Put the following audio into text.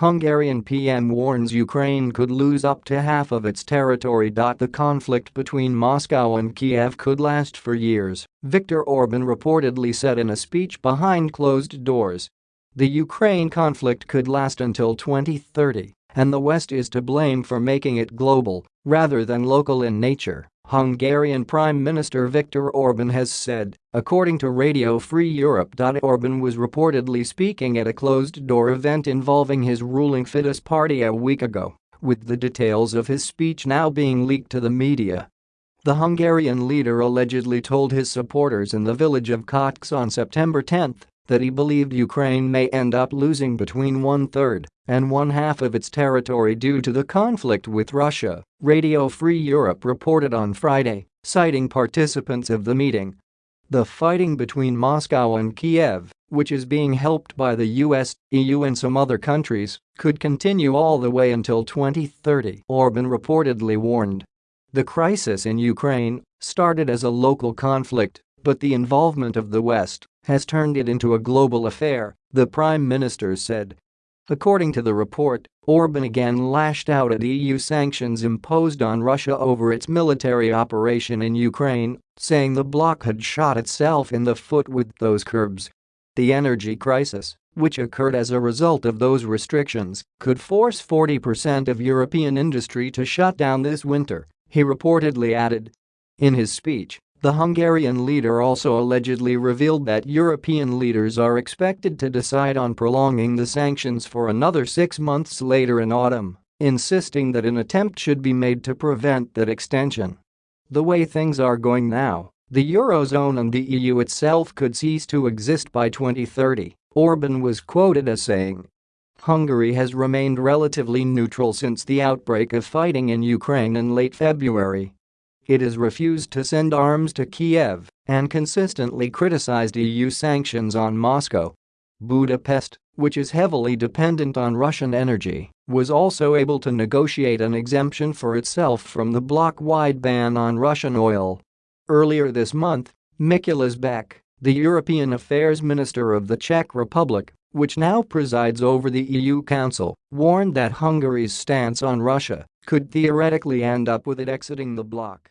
Hungarian PM warns Ukraine could lose up to half of its territory. The conflict between Moscow and Kiev could last for years, Viktor Orban reportedly said in a speech behind closed doors. The Ukraine conflict could last until 2030, and the West is to blame for making it global rather than local in nature. Hungarian Prime Minister Viktor Orban has said, according to Radio Free Europe. Orban was reportedly speaking at a closed-door event involving his ruling Fidesz party a week ago, with the details of his speech now being leaked to the media. The Hungarian leader allegedly told his supporters in the village of Kötcse on September 10 that he believed Ukraine may end up losing between one-third and one-half of its territory due to the conflict with Russia, Radio Free Europe reported on Friday, citing participants of the meeting. The fighting between Moscow and Kiev, which is being helped by the US, EU and some other countries, could continue all the way until 2030, Orban reportedly warned. The crisis in Ukraine started as a local conflict, but the involvement of the West has turned it into a global affair, the Prime Minister said. According to the report, Orban again lashed out at EU sanctions imposed on Russia over its military operation in Ukraine, saying the bloc had shot itself in the foot with those curbs. The energy crisis, which occurred as a result of those restrictions, could force 40% of European industry to shut down this winter, he reportedly added. In his speech, the Hungarian leader also allegedly revealed that European leaders are expected to decide on prolonging the sanctions for another six months later in autumn, insisting that an attempt should be made to prevent that extension. The way things are going now, the Eurozone and the EU itself could cease to exist by 2030, Orban was quoted as saying. Hungary has remained relatively neutral since the outbreak of fighting in Ukraine in late February it has refused to send arms to Kiev and consistently criticized EU sanctions on Moscow. Budapest, which is heavily dependent on Russian energy, was also able to negotiate an exemption for itself from the bloc-wide ban on Russian oil. Earlier this month, Mikuláš Bek, the European Affairs Minister of the Czech Republic, which now presides over the EU Council, warned that Hungary's stance on Russia could theoretically end up with it exiting the bloc.